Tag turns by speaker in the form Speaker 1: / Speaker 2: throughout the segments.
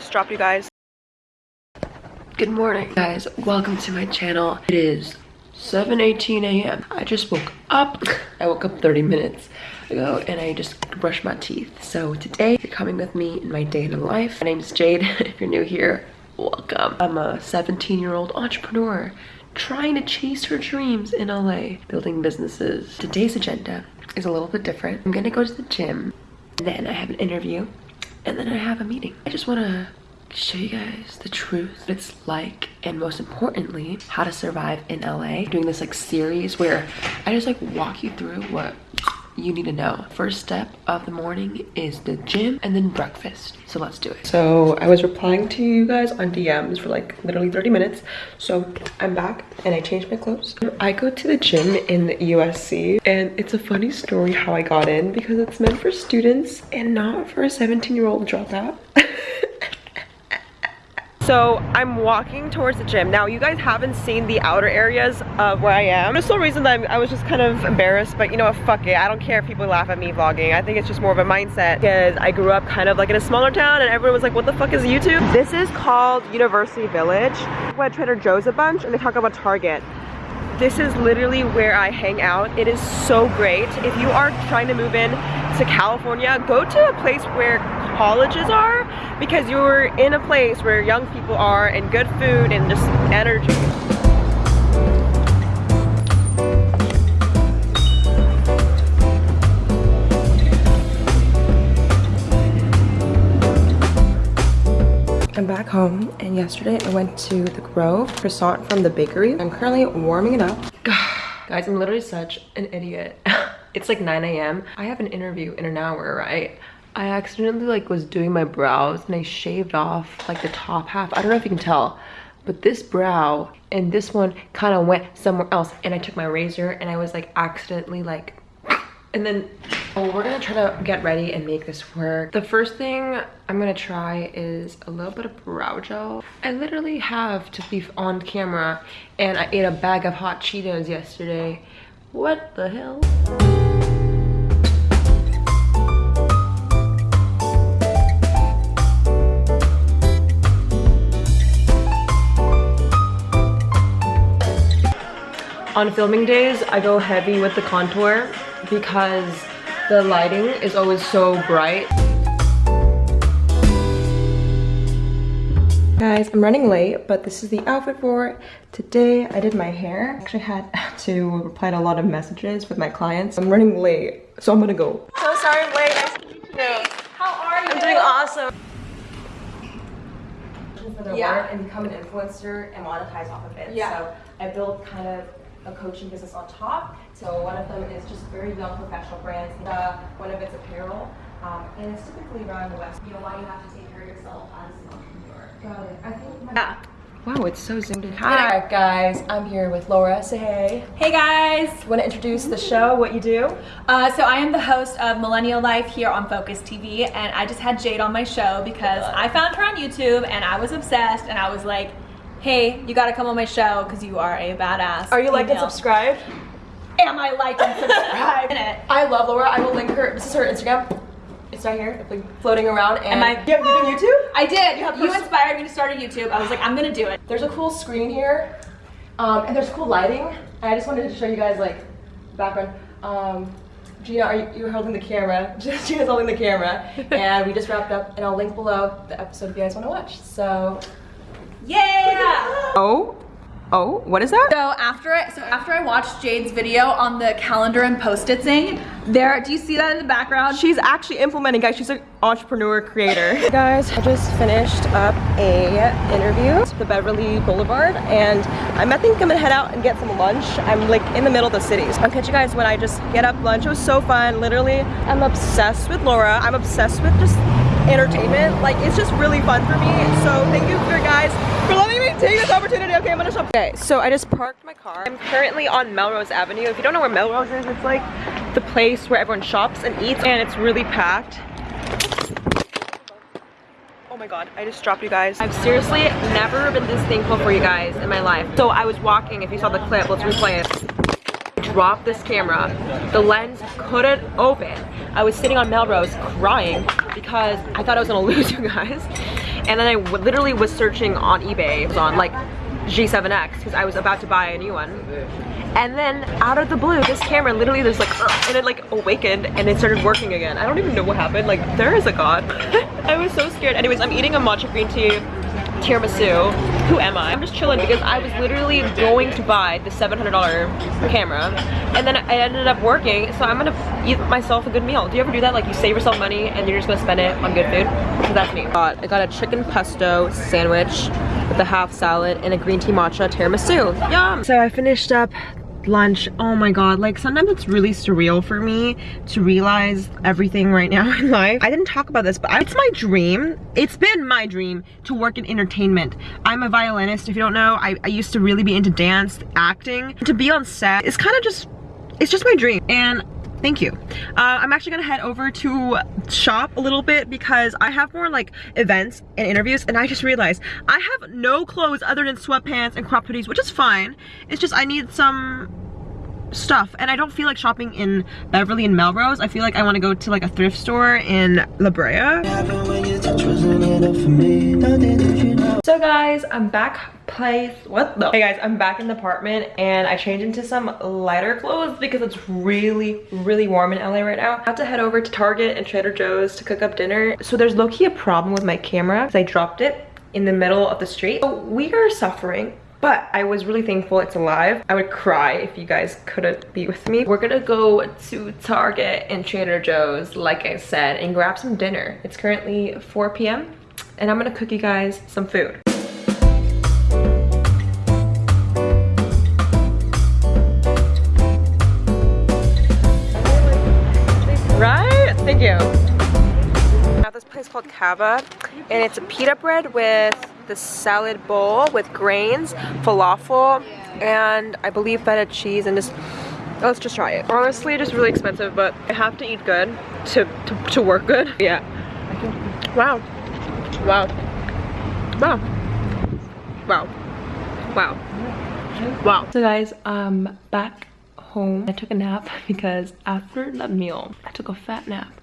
Speaker 1: just you guys. Good morning, guys. Welcome to my channel. It is 7.18 a.m. I just woke up. I woke up 30 minutes ago and I just brushed my teeth. So today, you're coming with me in my day in life. My name is Jade. if you're new here, welcome. I'm a 17 year old entrepreneur trying to chase her dreams in LA, building businesses. Today's agenda is a little bit different. I'm gonna go to the gym, then I have an interview, and then I have a meeting. I just wanna show you guys the truth what it's like and most importantly how to survive in la doing this like series where i just like walk you through what you need to know. First step of the morning is the gym and then breakfast. So let's do it. So I was replying to you guys on DMs for like literally 30 minutes. So I'm back and I changed my clothes. I go to the gym in USC and it's a funny story how I got in because it's meant for students and not for a 17 year old dropout. So I'm walking towards the gym. Now you guys haven't seen the outer areas of where I am. There's no reason that I'm, i was just kind of embarrassed, but you know what, fuck it. I don't care if people laugh at me vlogging. I think it's just more of a mindset because I grew up kind of like in a smaller town and everyone was like, what the fuck is YouTube? This is called University Village. Where Trader Joe's a bunch and they talk about Target. This is literally where I hang out. It is so great. If you are trying to move in to California, go to a place where colleges are because you're in a place where young people are and good food and just energy. I'm back home and yesterday I went to the Grove croissant from the bakery. I'm currently warming it up. Guys, I'm literally such an idiot. it's like 9 a.m. I have an interview in an hour, right? I accidentally like was doing my brows and I shaved off like the top half. I don't know if you can tell, but this brow and this one kind of went somewhere else and I took my razor and I was like accidentally like and then oh, we're gonna try to get ready and make this work. The first thing I'm gonna try is a little bit of brow gel. I literally have to be on camera and I ate a bag of hot Cheetos yesterday. What the hell? On filming days, I go heavy with the contour because the lighting is always so bright. Guys, I'm running late, but this is the outfit for today. I did my hair. I actually had to reply to a lot of messages with my clients. I'm running late, so I'm gonna go. So sorry I'm late. Nice to meet you. How are you? I'm doing awesome. For their yeah. work and become an influencer and monetize off of it. Yeah. So I built kind of a coaching business on top. So one of them is just very young professional brands. Uh, one of it's apparel. Um, and it's typically around the West. You know, why you have to take care of yourself as an entrepreneur. Got it. I think yeah. Wow, it's so zoomed in. Hi guys, I'm here with Laura. Say hey.
Speaker 2: Hey guys.
Speaker 1: Want to introduce the show, what you do?
Speaker 2: Uh, so I am the host of Millennial Life here on Focus TV and I just had Jade on my show because I found her on YouTube and I was obsessed and I was like, hey, you gotta come on my show because you are a badass.
Speaker 1: Are you like and subscribed?
Speaker 2: Am I like and subscribed?
Speaker 1: I love Laura. I will link her. This is her Instagram. It's right here, like floating around. And Am I, you, you do YouTube?
Speaker 2: I did. You, you inspired me to start a YouTube. I was like, I'm gonna do it.
Speaker 1: There's a cool screen here, um, and there's cool lighting. And I just wanted to show you guys like background. Um, Gina, are you you're holding the camera? Gina's holding the camera, and we just wrapped up. And I'll link below the episode if you guys want to watch. So
Speaker 2: yeah!
Speaker 1: Oh, oh, what is that?
Speaker 2: So after I, so after I watched Jade's video on the calendar and post-it thing, there, do you see that in the background?
Speaker 1: She's actually implementing, guys. She's an entrepreneur creator. Guys, I just finished up a interview at the Beverly Boulevard and I'm, I think I'm gonna head out and get some lunch. I'm like in the middle of the city. So I'll catch you guys when I just get up lunch. It was so fun. Literally, I'm obsessed with Laura. I'm obsessed with just entertainment. Like, it's just really fun for me. So thank you for guys for letting me take this opportunity. Okay, I'm gonna stop. Okay, so I just parked my car. I'm currently on Melrose Avenue. If you don't know where Melrose is, it's like the place where everyone shops and eats and it's really packed. Oh my god, I just dropped you guys. I've seriously never been this thankful for you guys in my life. So I was walking, if you saw the clip, let's replay it Drop this camera. The lens couldn't open. I was sitting on Melrose crying because I thought I was gonna lose you guys. And then I literally was searching on eBay, it was on like G7X because I was about to buy a new one. And then out of the blue, this camera literally there's like, uh, and it like awakened and it started working again. I don't even know what happened. Like there is a god. I was so scared. Anyways, I'm eating a matcha green tea tiramisu. Who am I? I'm just chilling because I was literally going to buy the $700 camera and then I ended up working so I'm gonna eat myself a good meal. Do you ever do that? Like you save yourself money and you're just gonna spend it on good food? So that's me. I got a chicken pesto sandwich with a half salad and a green tea matcha tiramisu. Yum! So I finished up lunch. Oh my god like sometimes it's really surreal for me to realize everything right now in life. I didn't talk about this but it's my dream. It's been my dream to work in entertainment. I'm a violinist if you don't know. I, I used to really be into dance acting. To be on set is kind of just it's just my dream. And thank you. Uh, i'm actually gonna head over to shop a little bit because i have more like events and interviews and i just realized i have no clothes other than sweatpants and crop hoodies which is fine. It's just i need some stuff and I don't feel like shopping in Beverly and Melrose. I feel like I want to go to like a thrift store in La Brea. So guys, I'm back place. What the? Hey guys, I'm back in the apartment and I changed into some lighter clothes because it's really, really warm in LA right now. I have to head over to Target and Trader Joe's to cook up dinner. So there's low-key a problem with my camera because I dropped it in the middle of the street. So we are suffering but I was really thankful it's alive. I would cry if you guys couldn't be with me. We're gonna go to Target and Trader Joe's, like I said, and grab some dinner. It's currently 4 p.m. and I'm gonna cook you guys some food. Right? Thank you. At this place called Cava, and it's a pita bread with the salad bowl with grains, falafel, and I believe feta cheese, and just let's just try it. Honestly, just really expensive, but I have to eat good to to, to work good. Yeah. Wow. Wow. Wow. Wow. Wow. Wow. So guys, um, back home. I took a nap because after that meal, I took a fat nap.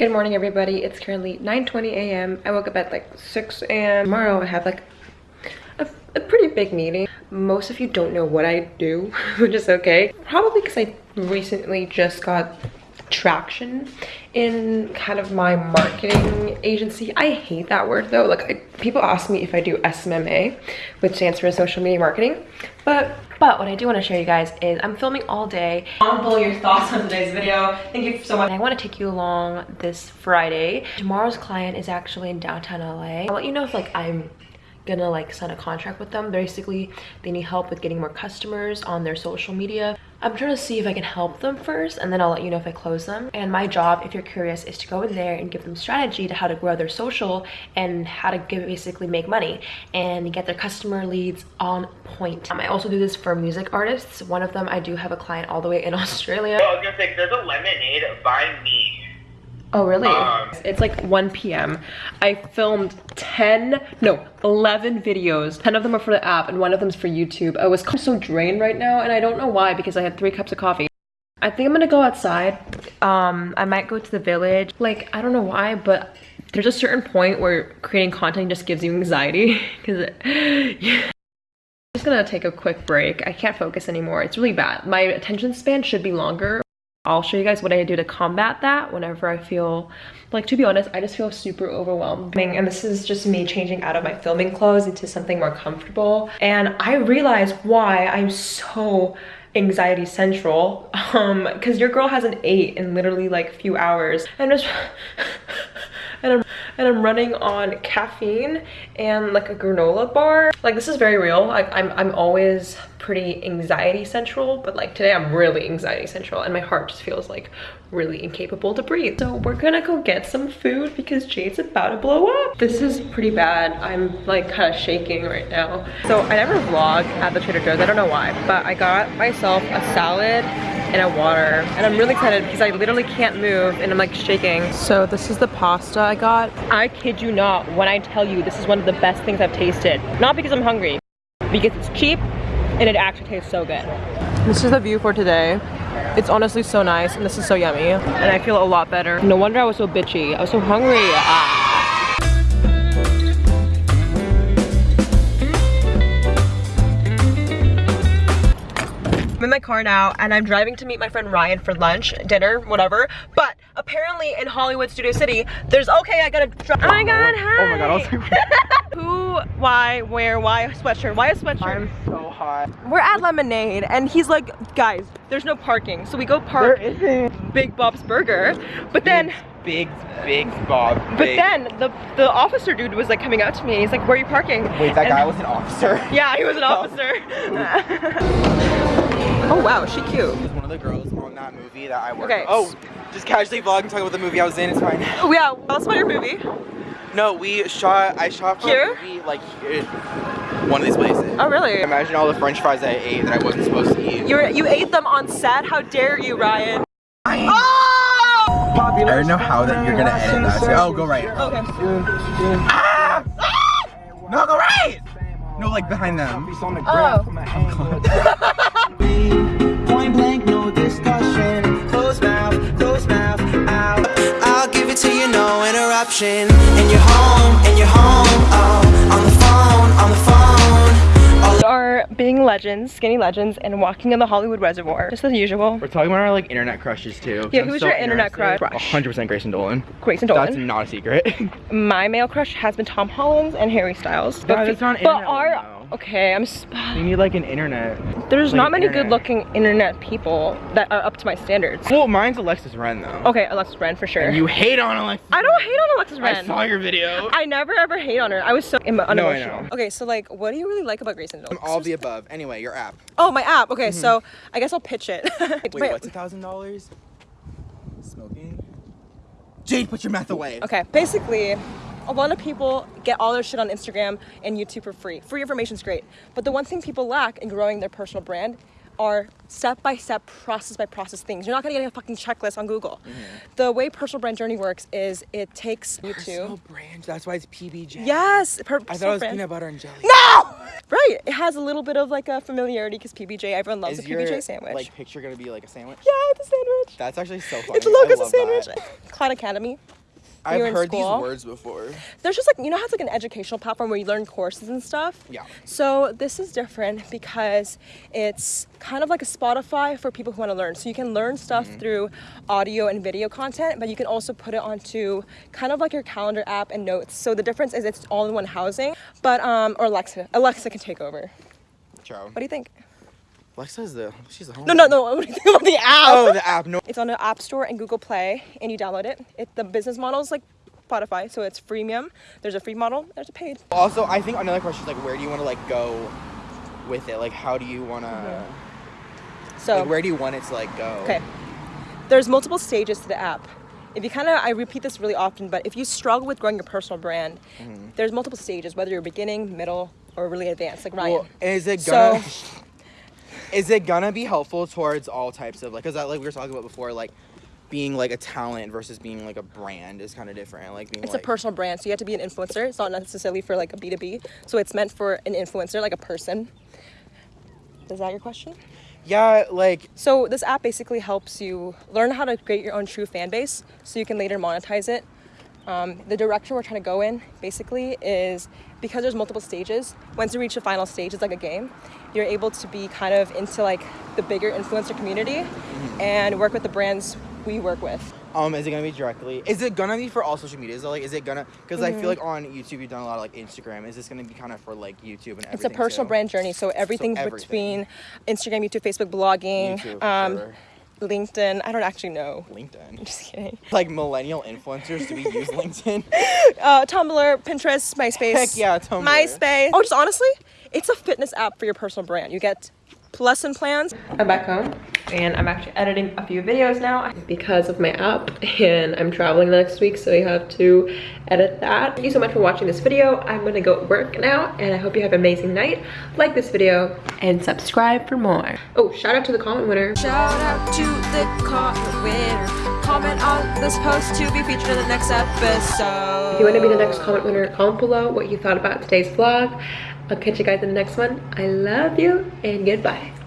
Speaker 1: Good morning everybody. It's currently 9.20 a.m. I woke up at like 6 a.m. Tomorrow I have like a, a, pretty big meeting. Most of you don't know what I do, which is okay. Probably because I recently just got traction in kind of my marketing agency. I hate that word though. Like I, people ask me if I do SMMA, which stands for social media marketing. But but what I do want to show you guys is I'm filming all day. I want to pull your thoughts on today's video. Thank you so much. I want to take you along this Friday. Tomorrow's client is actually in downtown LA. I'll let you know if like I'm gonna like sign a contract with them basically they need help with getting more customers on their social media i'm trying to see if i can help them first and then i'll let you know if i close them. And my job if you're curious is to go in there and give them strategy to how to grow their social and how to give, basically make money and get their customer leads on point. Um, i also do this for music artists. One of them i do have a client all the way in australia.
Speaker 3: I was gonna say, there's a lemonade by me.
Speaker 1: Oh, really?
Speaker 3: Um,
Speaker 1: it's like 1 p.m. I filmed 10, no, 11 videos. 10 of them are for the app and one of them's for YouTube. I was so drained right now and I don't know why because I had three cups of coffee. I think I'm gonna go outside. Um, I might go to the village. Like, I don't know why, but there's a certain point where creating content just gives you anxiety because yeah. I'm just gonna take a quick break. I can't focus anymore. It's really bad. My attention span should be longer. I'll show you guys what I do to combat that whenever I feel, like to be honest, I just feel super overwhelmed. And this is just me changing out of my filming clothes into something more comfortable. And I realize why I'm so anxiety central um because your girl has an eight in literally like few hours and just and I'm and I'm running on caffeine and like a granola bar. Like this is very real. Like I'm I'm always pretty anxiety central, but like today I'm really anxiety central and my heart just feels like really incapable to breathe. So we're gonna go get some food because Jade's about to blow up. This is pretty bad. I'm like kind of shaking right now. So I never vlog at the Trader Joe's. I don't know why, but I got myself a salad and a water and I'm really excited because I literally can't move and I'm like shaking. So this is the pasta I got. I kid you not when I tell you this is one of the best things I've tasted. Not because I'm hungry, because it's cheap and it actually tastes so good. This is the view for today.
Speaker 4: It's honestly so nice and this is so yummy. And I feel a lot better. No wonder I was so bitchy. I was so hungry. Ah. My car now and I'm driving to meet my friend Ryan for lunch, dinner, whatever. But apparently in Hollywood Studio City, there's okay, I gotta drive. Oh my oh god, hi.
Speaker 5: Oh my god, I was like,
Speaker 4: Who, why, where, why a sweatshirt? Why a sweatshirt?
Speaker 5: I'm so hot.
Speaker 4: We're at Lemonade and he's like, guys, there's no parking. So we go park Big Bob's Burger. But then,
Speaker 5: Big, big Bob.
Speaker 4: but then the, the officer dude was like coming out to me he's like, where are you parking?
Speaker 5: Wait, that
Speaker 4: And-
Speaker 5: guy was an officer.
Speaker 4: Yeah, he was an oh. officer. Oh wow, she cute.
Speaker 5: was one of the girls on that movie that I worked
Speaker 4: Okay.
Speaker 5: Oh, just casually vlogging, talking about the movie I was in. It's fine.
Speaker 4: Oh, yeah, tell us about your movie.
Speaker 5: No, we shot. I shot for
Speaker 4: Here?
Speaker 5: a movie like here, one of these places.
Speaker 4: Oh really?
Speaker 5: Imagine all the French fries I ate that I wasn't supposed to eat.
Speaker 4: You were, you ate them on set? How dare you, Ryan?
Speaker 5: I don't know how that you're gonna edit that. So, oh, go right.
Speaker 4: Okay.
Speaker 5: Ah! Ah! No, go right. No, like behind them.
Speaker 4: Oh.
Speaker 6: Point blank, no discussion. Close mouth, close mouth, out. I'll give it to you, no interruption. And you're home, and you're home. Oh, on the phone, on the phone. All
Speaker 4: We are being legends, skinny legends, and walking in the Hollywood Reservoir, just as usual.
Speaker 5: We're talking about our like internet crushes too.
Speaker 4: Yeah, who's your internet crush?
Speaker 5: 100% Grayson Dolan.
Speaker 4: Grayson Dolan.
Speaker 5: That's not a secret.
Speaker 4: My male crush has been Tom Holland and Harry Styles.
Speaker 5: Yeah, that's not
Speaker 4: but
Speaker 5: internet one,
Speaker 4: our
Speaker 5: though.
Speaker 4: Okay, I'm. Sp-
Speaker 5: you need like an internet.
Speaker 4: There's
Speaker 5: like,
Speaker 4: not many
Speaker 5: internet.
Speaker 4: good-looking internet people that are up to my standards.
Speaker 5: Well, mine's Alexis Ren though.
Speaker 4: Okay, Alexis Ren for sure.
Speaker 5: And you hate on Alexis.
Speaker 4: I don't hate on Alexis Ren.
Speaker 5: I saw your video.
Speaker 4: I never ever hate on her. I was so em-
Speaker 5: I
Speaker 4: unemotional.
Speaker 5: know.
Speaker 4: Okay, so like, what do you really like about Grace Grayson Dolan?
Speaker 5: All the above. Anyway, your app.
Speaker 4: Oh, my app. Okay, mm-hmm. so I guess I'll pitch it.
Speaker 5: Wait,
Speaker 4: My-
Speaker 5: what's a thousand dollars? Smoking. Jade, put your meth away.
Speaker 4: Okay, basically, a lot of people get all their shit on Instagram and YouTube for free. Free information is great, but the one thing people lack in growing their personal brand are step by step, process by process things. You're not gonna get a fucking checklist on Google. Mm-hmm. The way personal brand journey works is it takes you to Personal
Speaker 5: brand. That's why it's PBJ.
Speaker 4: yes, per-
Speaker 5: I thought it was
Speaker 4: brand.
Speaker 5: peanut butter and jelly.
Speaker 4: No, right. It has a little bit of like a familiarity because PBJ. Everyone loves
Speaker 5: Is
Speaker 4: a
Speaker 5: your
Speaker 4: PBJ sandwich.
Speaker 5: like picture gonna be like a sandwich?
Speaker 4: yeah, it's a sandwich.
Speaker 5: That's actually so funny.
Speaker 4: Its logo's a sandwich.
Speaker 5: that.
Speaker 4: Cloud Academy.
Speaker 5: I've heard
Speaker 4: school.
Speaker 5: these words before.
Speaker 4: there's just like you know how it's like an educational platform where you learn courses and stuff
Speaker 5: Yeah.
Speaker 4: so this is different because it's kind of like a spotify for people who want to learn so you can learn stuff
Speaker 5: Mm-hmm.
Speaker 4: through audio and video content but you can also put it onto kind of like your calendar app and notes so the difference is it's all in one housing but um or alexa alexa can take over
Speaker 5: Ciao.
Speaker 4: what do you think
Speaker 5: Alexa's the she's the home.
Speaker 4: no no no what do you think about the app
Speaker 5: Oh, the app. No.
Speaker 4: it's on the app store and google play and you download it it the business model is like spotify so it's freemium there's a free model there's a paid
Speaker 5: Also, I think another question is like, where do you want to like go with it? Like, how do you want to?
Speaker 4: so
Speaker 5: Like, where do you want it to like go?
Speaker 4: Okay. There's multiple stages to the app. If you kind of, I repeat this really often, but if you struggle with growing your personal brand,
Speaker 5: Mm-hmm.
Speaker 4: there's multiple stages, whether you're beginning, middle, or really advanced, like Ryan.
Speaker 5: Well, is it
Speaker 4: So-
Speaker 5: gonna? Is it gonna be helpful towards all types of like? Cause like we were talking about before, like being like a talent versus being like a brand is kind of different. Like being
Speaker 4: it's
Speaker 5: like
Speaker 4: a personal brand, so you have to be an influencer. It's not necessarily for like a B2B. So it's meant for an influencer, like a person. Is that your question?
Speaker 5: yeah, like
Speaker 4: So this app basically helps you learn how to create your own true fan base, so you can later monetize it. Um, the direction we're trying to go in basically is because there's multiple stages. Once you reach the final stage, it's like a game. You're able to be kind of into like the bigger influencer community and work with the brands we work with.
Speaker 5: Um, is it gonna be directly? Is it gonna be for all social? Though? Like, is it gonna? Because I
Speaker 4: Mm-hmm.
Speaker 5: feel like on YouTube you've done a lot of like Instagram. Is this gonna be kind of for like YouTube and everything?
Speaker 4: It's a personal
Speaker 5: too?
Speaker 4: brand journey, so everything,
Speaker 5: everything.
Speaker 4: between Instagram, YouTube, Facebook, blogging,
Speaker 5: YouTube,
Speaker 4: um,
Speaker 5: sure.
Speaker 4: LinkedIn. I don't actually know.
Speaker 5: LinkedIn.
Speaker 4: Just kidding.
Speaker 5: Like millennial influencers, do we use LinkedIn?
Speaker 4: Uh, Tumblr, Pinterest, MySpace.
Speaker 5: Heck yeah, Tumblr.
Speaker 4: MySpace. Oh, just honestly, it's a fitness app for your personal brand. You get lesson plans.
Speaker 1: I'm back home and I'm actually editing a few videos now because of my app and I'm traveling next week so I have to edit that. Thank you so much for watching this video. I'm gonna go work now and I hope you have an amazing night. Like this video and subscribe for more. Oh, shout out to the comment winner.
Speaker 4: Shout out to the comment winner. Comment on this post to be featured in the next episode.
Speaker 1: If you want to be the next comment winner, comment below what you thought about today's vlog. I'll catch you guys in the next one. I love you and goodbye.